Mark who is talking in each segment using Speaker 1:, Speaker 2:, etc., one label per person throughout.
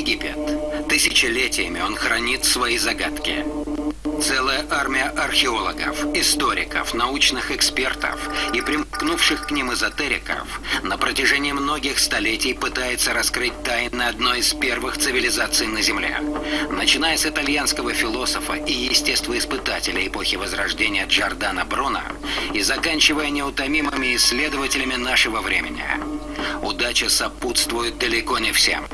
Speaker 1: Египет. Тысячелетиями он хранит свои загадки. Целая армия археологов, историков, научных экспертов и примкнувших к ним эзотериков на протяжении многих столетий пытается раскрыть тайны одной из первых цивилизаций на Земле. Начиная с итальянского философа и естествоиспытателя эпохи Возрождения Джордана Бруно и заканчивая неутомимыми исследователями нашего времени. Удача сопутствует далеко не всем.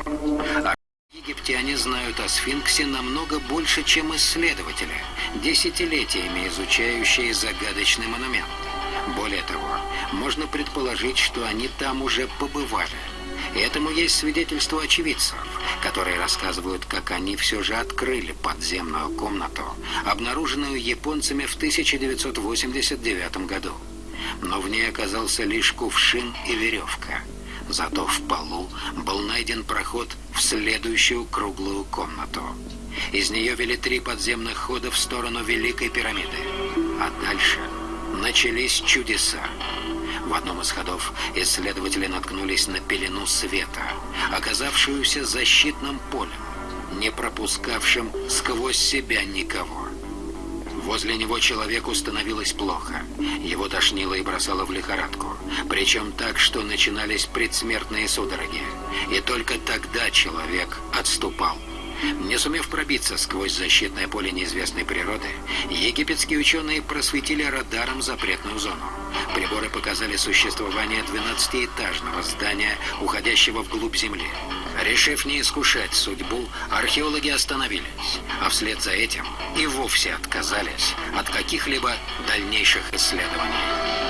Speaker 1: Египтяне знают о сфинксе намного больше, чем исследователи, десятилетиями изучающие загадочный монумент. Более того, можно предположить, что они там уже побывали. Этому есть свидетельство очевидцев, которые рассказывают, как они все же открыли подземную комнату, обнаруженную японцами в 1989 году. Но в ней оказался лишь кувшин и веревка – Зато в полу был найден проход в следующую круглую комнату. Из нее вели три подземных хода в сторону Великой пирамиды. А дальше начались чудеса. В одном из ходов исследователи наткнулись на пелену света, оказавшуюся защитным полем, не пропускавшим сквозь себя никого. Возле него человеку становилось плохо. Его тошнило и бросало в лихорадку. Причем так, что начинались предсмертные судороги. И только тогда человек отступал. Не сумев пробиться сквозь защитное поле неизвестной природы, египетские ученые просветили радаром запретную зону. Приборы показали существование 12-этажного здания, уходящего вглубь Земли. Решив не искушать судьбу, археологи остановились, а вслед за этим и вовсе отказались от каких-либо дальнейших исследований.